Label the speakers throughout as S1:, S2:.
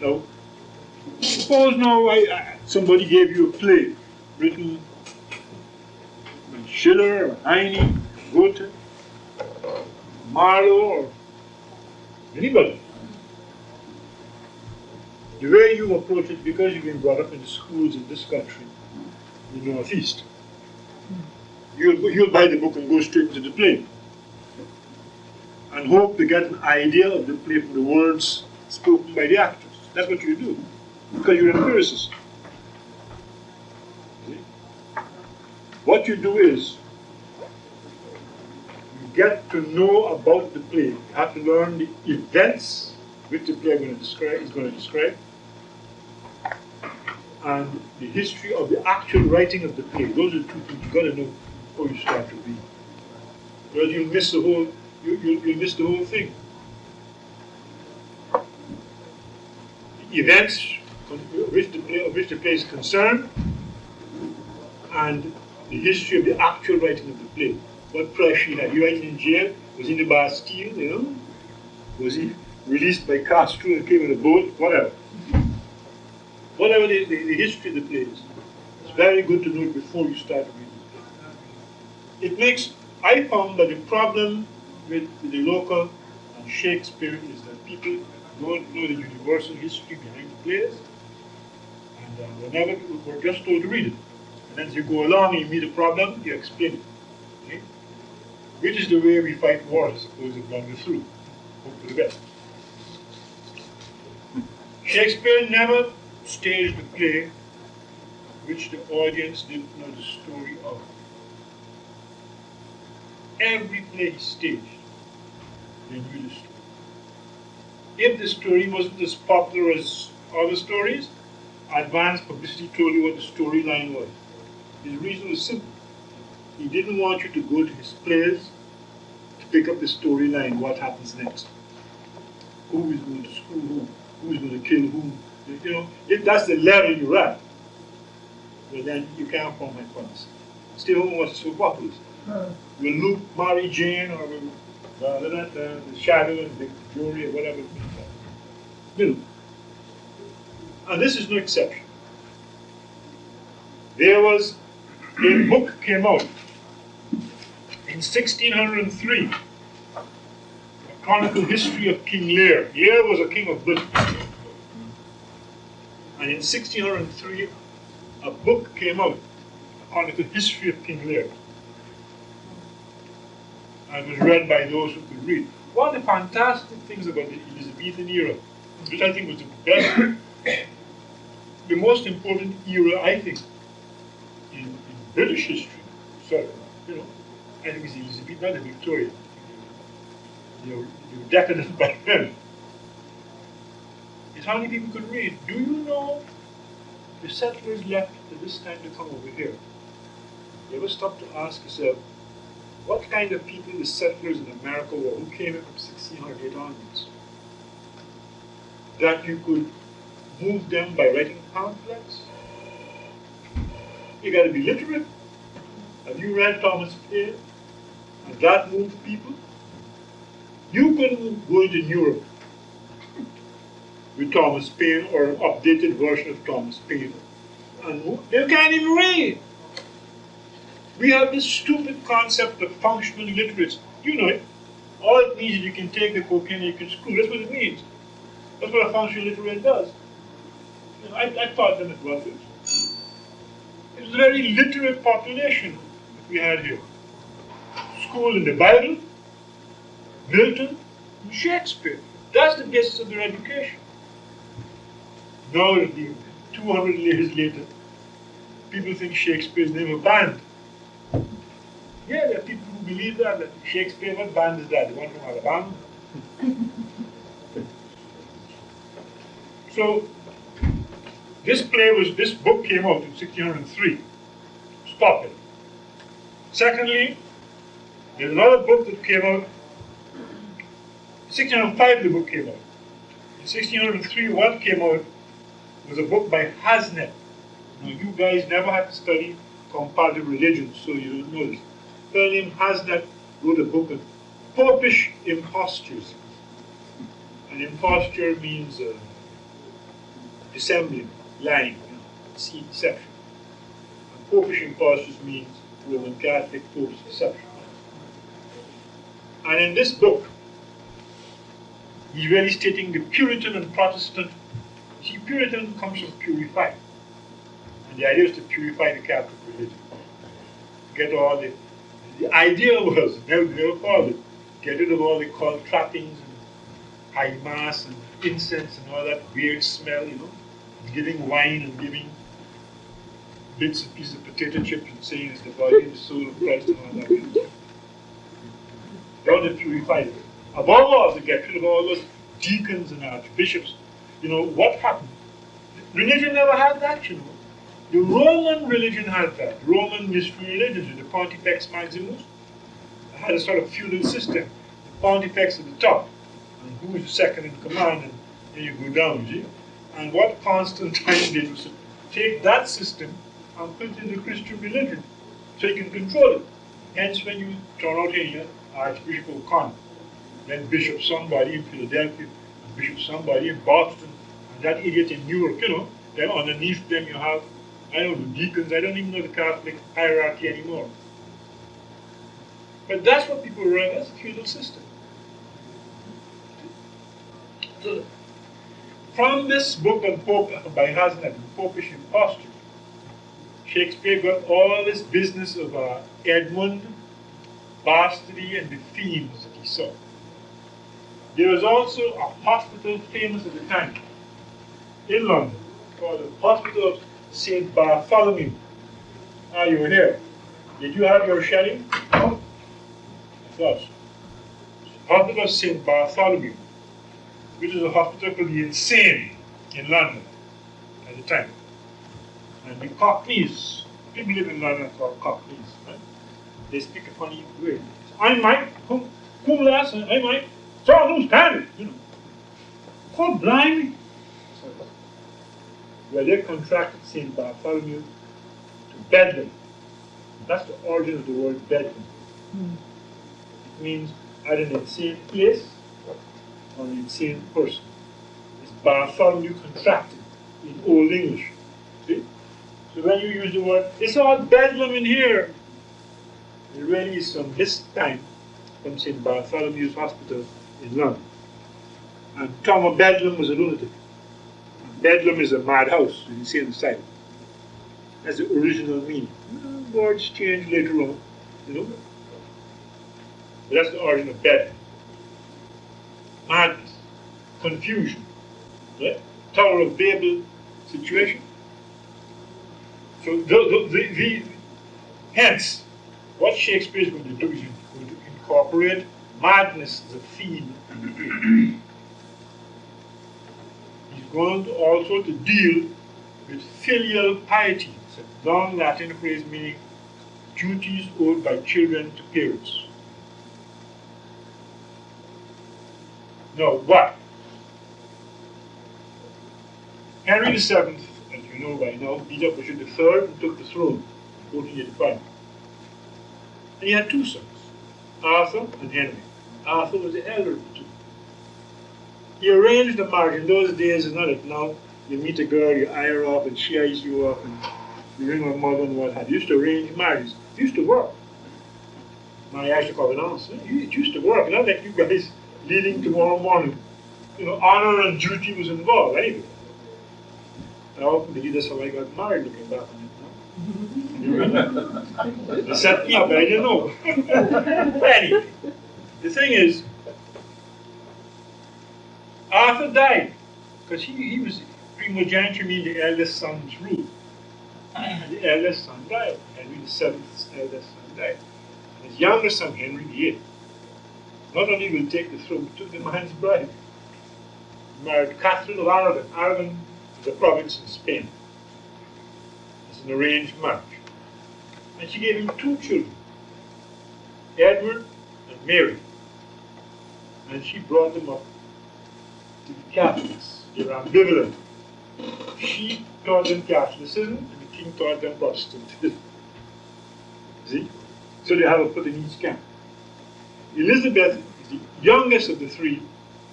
S1: Now, suppose now I, I, somebody gave you a play written by Schiller or Heine, Goethe, Marlowe, or anybody. The way you approach it, because you've been brought up in the schools in this country, in the Northeast, you'll, you'll buy the book and go straight to the play. And hope to get an idea of the play from the words spoken by the actors. That's what you do, because you're an empiricist. What you do is, you get to know about the play. You have to learn the events which the play going to describe, is going to describe, and the history of the actual writing of the play. Those are two things you've got to know before you start to read. Or you'll miss the whole, you, you, you'll miss the whole thing. Events which the play, of which the play is concerned, and the history of the actual writing of the play. What pressure he had. He writing in jail, was in the Bastille, you know? Was he released by Castro and came in a boat? Whatever whatever the, the, the, history of the play is. It's very good to know it before you start reading the play. It makes, I found that the problem with the local and Shakespeare is that people don't know the universal history behind the plays, and uh, whenever we're just told to read it. And as you go along and you meet a problem, you explain it. Okay? Which is the way we fight wars, I suppose, if long through. Hope for the best. Shakespeare never staged a play which the audience didn't know the story of. Every play he staged, they knew the story. If the story wasn't as popular as other stories, advance publicity told you what the storyline was. His reason was simple. He didn't want you to go to his plays to pick up the storyline, what happens next. Who is going to screw who? Who is going to kill whom? You know, if that's the level you're at, well then you can't form my promise. Still wants to what is? Will Luke marry Jane or will the shadow and the jury or whatever? No. And this is no exception. There was a book came out in 1603, a chronicle history of King Lear. Lear was a king of Britain. And in 1603, a book came out on the history of King Lear. And was read by those who could read. One of the fantastic things about the Elizabethan era, which I think was the best, the most important era, I think, in, in British history, so, you know, I think it's Elizabeth, not the Victorian. They were, they were decadent by then is how many people could read. Do you know the settlers left at this time to come over here? You ever stop to ask yourself, what kind of people the settlers in America were who came in from 1608 onwards? That you could move them by writing pamphlets? You gotta be literate. Have you read Thomas Paine? And that moved people? You couldn't go into Europe with Thomas Paine or an updated version of Thomas Paine. And they can't even read. We have this stupid concept of functional literacy. You know it. All it means is you can take the cocaine and you can screw. That's what it means. That's what a functional literate does. You know, I, I taught them at Rutgers. It was a very literate population that we had here. School in the Bible, Milton, and Shakespeare. That's the basis of their education. Now, 200 years later, people think Shakespeare's name a band. Yeah, there are people who believe that, Shakespeare, what band is that? The one from Alabama? so, this play was, this book came out in 1603. Stop it. Secondly, there's another book that came out, 1605 the book came out. In 1603, what came out was a book by Harsnett. Now, you guys never had to study comparative religion, so you don't know this. Fellow named Harsnett wrote a book on Popish impostures. An imposture means uh, dissembling, lying, you know, deception. And popish impostures means Roman Catholic pope's deception. And in this book, he's really stating the Puritan and Protestant. See, Puritan comes from purify. And the idea is to purify the Catholic religion. Get all the, the idea was, called it, get rid of all the cult trappings and high mass and incense and all that weird smell, you know, giving wine and giving bits and pieces of potato chips and saying it's the body and the soul of Christ and all that. God to purify it. Above all, to get rid of all those deacons and archbishops. You know, what happened? Religion never had that, you know. The Roman religion had that. Roman mystery religion, the Pontifex Maximus, had a sort of feudal system. The Pontifex at the top, and who is the second in command, and then you go down, you see. And what Constantine did was take that system and put it in the Christian religion, so you can control it. Hence, when you turn out here, Archbishop O'Connor, then Bishop somebody in Philadelphia, and Bishop somebody in Boston, and that idiot in New York, you know, then underneath them you have, I know, deacons, I don't even know the Catholic hierarchy anymore. But that's what people run, that's a feudal system. So, from this book on Pope by Harsnett, Popish Imposture, Shakespeare got all this business of uh, Edmund bastardy and the themes that he saw. There was also a hospital famous at the time in London called the Hospital of St. Bartholomew. Are ah, you were there. Did you have your Shelley? No? Of course. Hospital of St. Bartholomew, which is a hospital for the insane in London at the time. And the Cockneys, people live in London called Cockneys, right? they speak a funny way. I might, whom, whom last, I might, saw who's standing, you know. God blind. Well, they contracted St. Bartholomew to Bedlam. That's the origin of the word Bedlam. Mm. It means either an insane place or an insane person. It's Bartholomew contracted in Old English. See? So when you use the word, it's all Bedlam in here. It really is from this time from St. Bartholomew's Hospital in London. And Tom Bedlam was a lunatic. Bedlam is a madhouse, you see on the side. That's the original meaning. Words change later on, you know. But that's the origin of Bedlam. Madness, confusion, right? Tower of Babel situation. So the, the, the hence, what Shakespeare is going to do is going to incorporate madness as a theme Going also to deal with filial piety. It's a long Latin phrase meaning duties owed by children to parents. Now, what? Henry VII, as you know by now, beat up Richard III and took the throne in 1485. And he had two sons, Arthur and Henry. Arthur was the elder of the two. He arrange the marriage. In those days, it's not like now you meet a girl, you eye her off, and she eyes you off, and you ring her mother and what have you. used to arrange marriages. It used to work. My actually covenants. It used to work. Not like you guys leading tomorrow morning. You know, honor and duty was involved anyway. I often believe that's how I got married looking back on it. They set me up, but I didn't know. but anyway, the thing is, Arthur died because he, he was primogeniture, the eldest son's rule. The eldest son died. Henry the seventh's eldest son died. And his younger son, Henry eighth, not only will take the throne, took the man's bride. He married Catherine of Aragon. Aragon is a province in Spain. It's an arranged marriage. And she gave him two children, Edward and Mary. And she brought them up to the Catholics. They were ambivalent. She taught them Catholicism, and the king taught them Protestantism. See? So they have a foot in each camp. Elizabeth is the youngest of the three,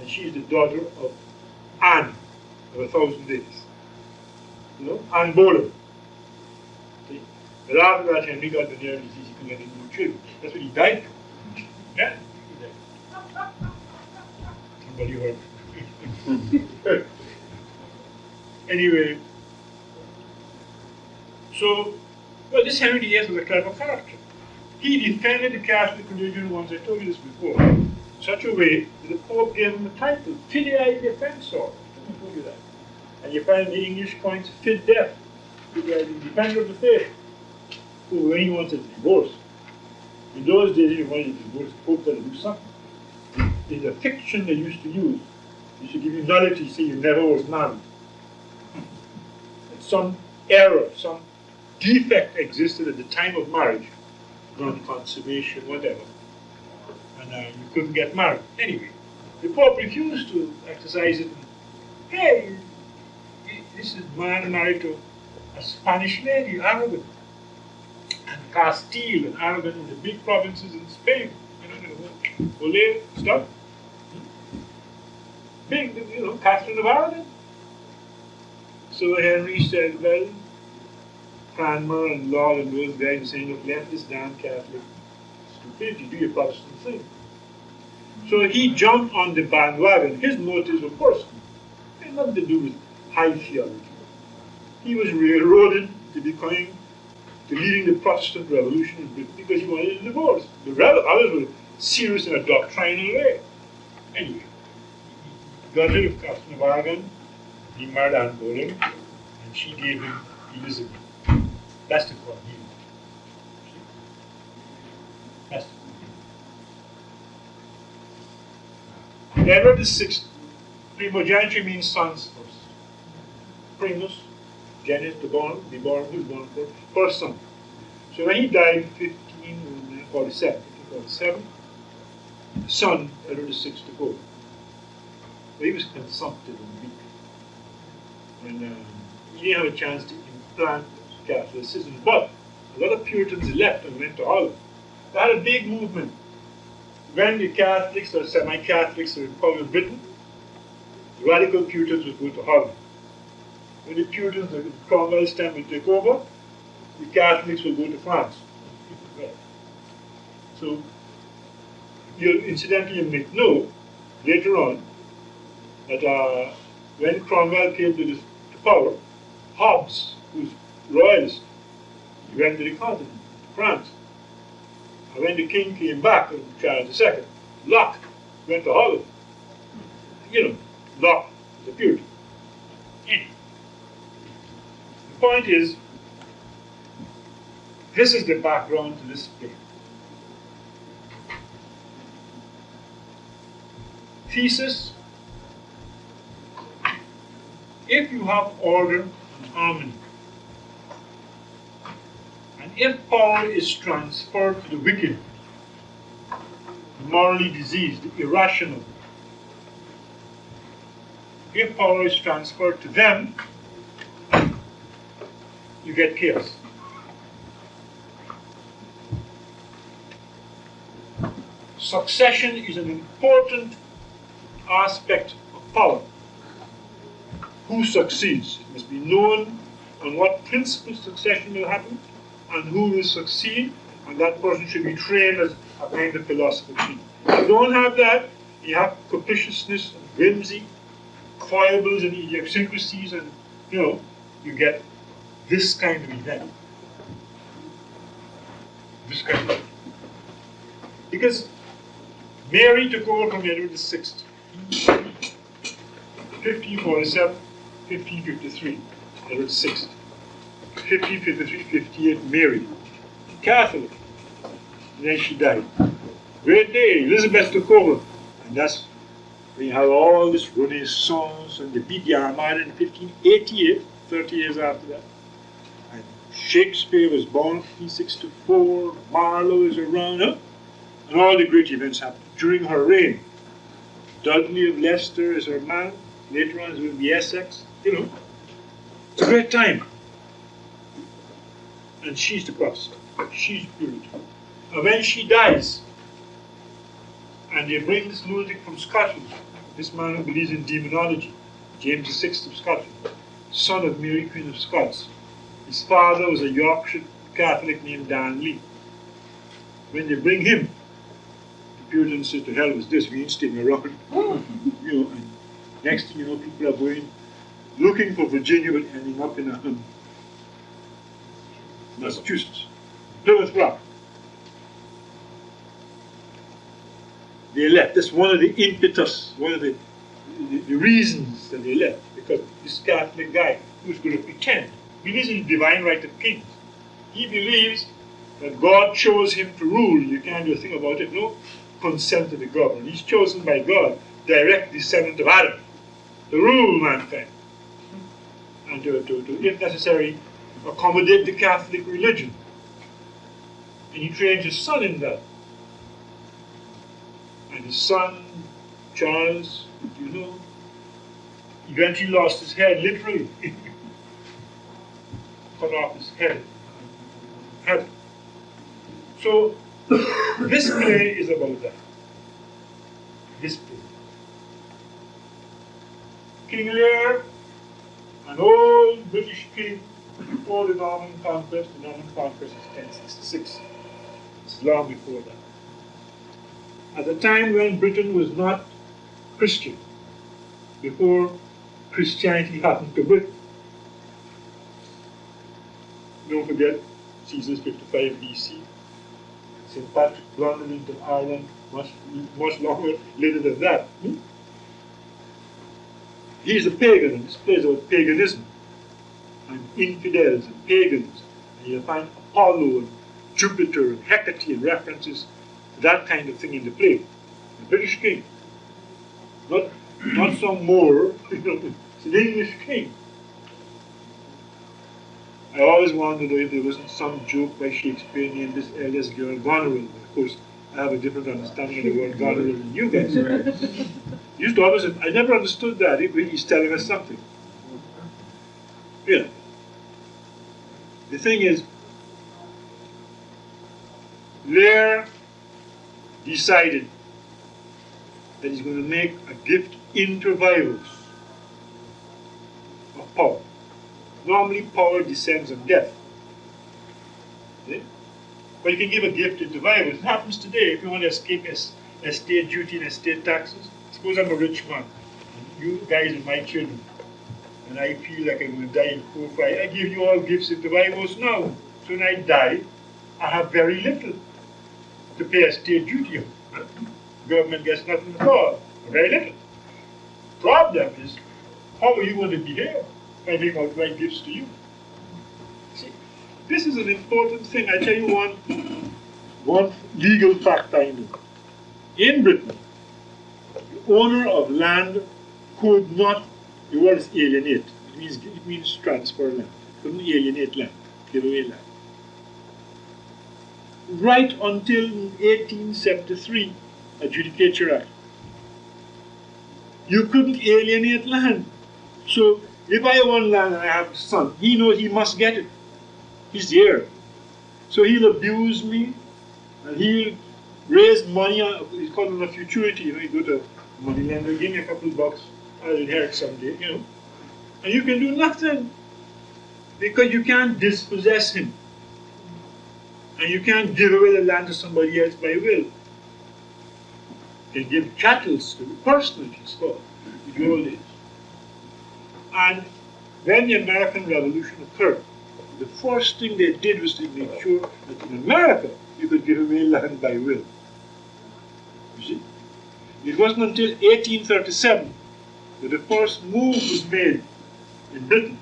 S1: and she is the daughter of Anne of a thousand days. you know, Anne Boleyn. See? But after that, Henry got the nerve disease, he couldn't get any more children. That's what he died from. Yeah? Somebody heard. anyway, so, well, this Henry VIII was a clever character. He defended the Catholic religion once, I told you this before, in such a way that the Pope gave him the title, Fidei Defensor. I told you that. And you find the English coins, Fid Def, the defender of the faith, who, when he wanted to divorce, in those days, when he wanted to divorce, the Pope had to do something. In the fiction they used to use, they should give you nullity, say you never was. And some error, some defect existed at the time of marriage, non-consummation, whatever, and uh, you couldn't get married. Anyway, the Pope refused to exercise it. Hey, this is man married to a Spanish lady, Aragon, and Castile and Aragon the big provinces in Spain. You know, Ole, stuff. Big, you know, Catherine of Aragon. So Henry said, well, Cranmer and Laud and those guys saying, look, let this damn Catholic stupidity do your Protestant thing. So he jumped on the bandwagon. His motives were personal. It had nothing to do with high theology. He was railroaded to becoming, to leading the Protestant revolution in Britain because he wanted a divorce. The others were serious in a doctrinal way. Anyway, rid of Aragon, he married and she gave him Elizabeth. That's the view. That's the core Edward VI, primogeniture means sons first. Primus, genius, the born, the born, who's born first, first son. So when he died in 1547, 1547, the son, Edward VI, took over. But he was consumptive and weak. And um, he didn't have a chance to implant Catholicism. But a lot of Puritans left and went to Holland. They had a big movement. When the Catholics or semi-Catholics were in power in Britain, the radical Puritans would go to Holland. When the Puritans, the Cromwell's time would take over, the Catholics would go to France. So, you incidentally, you may know later on that uh, when Cromwell came to, this, to power, Hobbes, who's royalists. He went to the continent, France. And when the king came back, Charles II, Locke went to Holland. You know, Locke was a Puritan. The point is, this is the background to this play. Thesis, if you have order and harmony, And if power is transferred to the wicked, the morally diseased, the irrational, if power is transferred to them, you get chaos. Succession is an important aspect of power. Who succeeds? It must be known on what principles succession will happen, and who will succeed, and that person should be trained as a kind of philosopher. If you don't have that, you have capriciousness and whimsy, foibles and idiosyncrasies, and you know, you get this kind of event. This kind of event. Because Mary took over from Edward VI, 1547, 1553, Edward VI. 1553, 58, married. Catholic. And then she died. Great day, Elizabeth took over. And that's when you have all this Renaissance and the beat the Armada in 1588, 30 years after that. And Shakespeare was born in 1564, Marlowe is around, and all the great events happened during her reign. Dudley of Leicester is her man, later on it will be Essex, you know. It's a great time and she's the cross. She's beautiful. And when she dies, and they bring this lunatic from Scotland, this man who believes in demonology, James VI of Scotland, son of Mary Queen of Scots. His father was a Yorkshire Catholic named Darnley. When they bring him, the Puritans say, to hell was this, we ain't staying around. you know, and next thing you know, people are going looking for Virginia but ending up in a, um, Massachusetts, Plymouth Rock. They left. That's one of the impetus, one of the, the, the reasons that they left, because this Catholic guy who's going to pretend believes in the divine right of kings. He believes that God chose him to rule. You can't do a thing about it. No consent of the government. He's chosen by God, direct descendant of Adam, to rule mankind. And to, to, to if necessary, accommodate the Catholic religion. And he trained his son in that. And his son, Charles, you know, eventually lost his head, literally. Cut off his head. head. So, this play is about that. This play. King Lear, an old British king before the Norman conquest. The Norman conquest is 1066. It's long before that. At the time when Britain was not Christian, before Christianity happened to Britain. Don't forget, Caesar's 55 BC. St. Patrick blundered into Ireland much, much longer later than that. Hmm? He's a pagan, and this plays about paganism and infidels and pagans. And you'll find Apollo and Jupiter and Hecate and references to that kind of thing in the play. The British king. Not, not some Moor, it's an English king. I always wondered if there wasn't some joke by Shakespeare named this eldest girl Goneril. Of course, I have a different understanding of the word Goneril than you guys. used to always, I never understood that. He's telling us something. Yeah. The thing is, Lear decided that he's going to make a gift inter vivos of power. Normally, power descends on death. Okay? But you can give a gift inter vivos. It happens today if you want to escape estate duty and estate taxes. Suppose I'm a rich man. You guys are my children and I feel like I'm going to die in four five, I give you all gifts inter vivos now. So when I die, I have very little to pay a state duty on. Government gets nothing at all, very little. Problem is, how are you going to behave if I make my gifts to you? See, this is an important thing. I tell you one, one legal fact I know. In Britain, owner of land could not the word is alienate. It means, it means transfer land. Couldn't alienate land, give away land. Right until 1873, Adjudicature Act, you couldn't alienate land. So if I own land and I have a son, he knows he must get it. He's the heir. So he'll abuse me and he'll raise money. Uh, he's called it a futurity. You know, he go to money lender, give me a couple of bucks I'll inherit someday, you know. And you can do nothing because you can't dispossess him. And you can't give away the land to somebody else by will. Can give chattels to the person, it's called, in old days. And when the American Revolution occurred, the first thing they did was to make sure that in America you could give away land by will. It wasn't until 1837 that the first move was made in Britain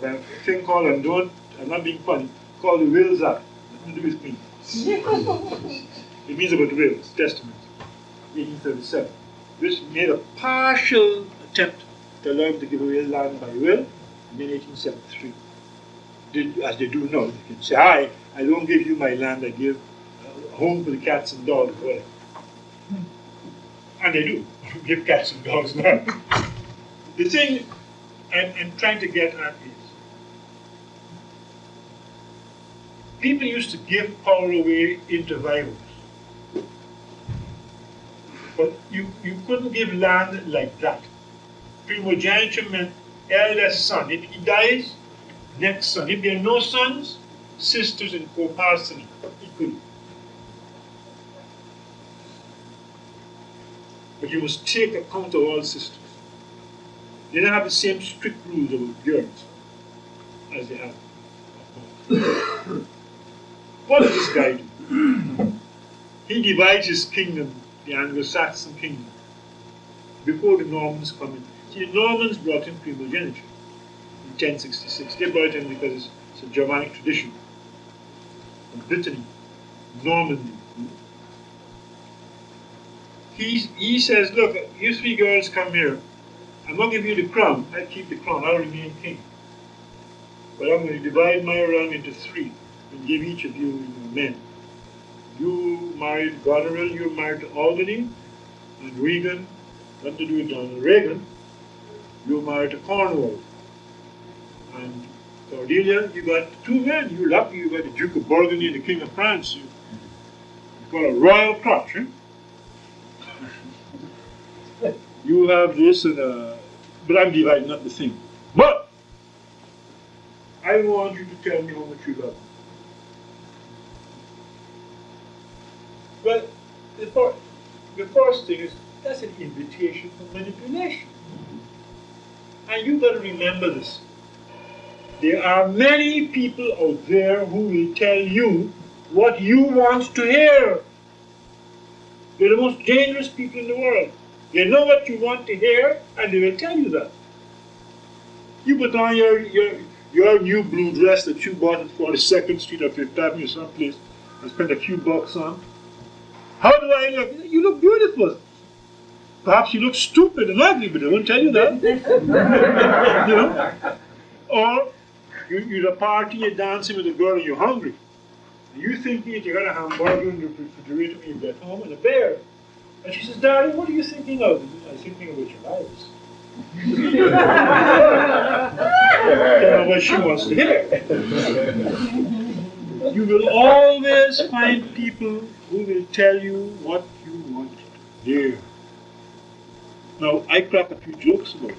S1: by a thing called, and don't, I'm not being funny, called the Wills Act. Nothing to do with me. it means about wills, Testament, 1837, which made a partial attempt to allow him to give away land by will in 1873. Did, as they do now, they can say, I, I don't give you my land, I give a home for the cats and dogs, whatever. And they do give cats and dogs now. the thing I'm, I'm trying to get at is people used to give power away inter vivos. But you, you couldn't give land like that. Primogeniture meant eldest son. If he dies, next son. If there are no sons, sisters in co-parceny equally. But you must take account of all sisters. They don't have the same strict rules about girls as they have. what does this guy do? He divides his kingdom, the Anglo-Saxon kingdom, before the Normans come in. See, the Normans brought in primogeniture in 1066. They brought in because it's, a Germanic tradition. Brittany, Normandy, he, he says, look, you three girls come here. I'm going to give you the crown. I keep the crown. I'll remain king. But I'm going to divide my realm into three and give each of you men. You married Goneril, you're married Albany, and Regan, nothing to do with Donald Reagan, you're married to Cornwall. And Cordelia, you got two men. You're lucky you got the Duke of Burgundy and the King of France. You, got a royal crotch, eh? You have this and uh, but I'm dividing up the thing. But I want you to tell me how much you love. Well, the first, the first thing is that's an invitation for manipulation. And you've got to remember this. There are many people out there who will tell you what you want to hear. They're the most dangerous people in the world. They know what you want to hear, and they will tell you that. You put on your, your, your new blue dress that you bought at 42nd Street or Fifth Avenue someplace and spent a few bucks on. How do I look? You look beautiful. Perhaps you look stupid and ugly, but they won't tell you that. you know? Or you, you're at a party, you're dancing with a girl, and you're hungry. And you think that you got a hamburger in the refrigerator when you get home and a bear. And she says, Daddy, what are you thinking of? I'm thinking of your lives. Tell what she wants to hear. you will always find people who will tell you what you want to hear. Now, I crack a few jokes about it.